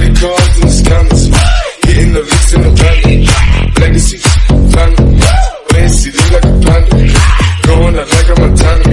Credit cards and scams. Hitting the licks in the van. Legacy, fan. Fancy, look like a panda. Going out like a Montana.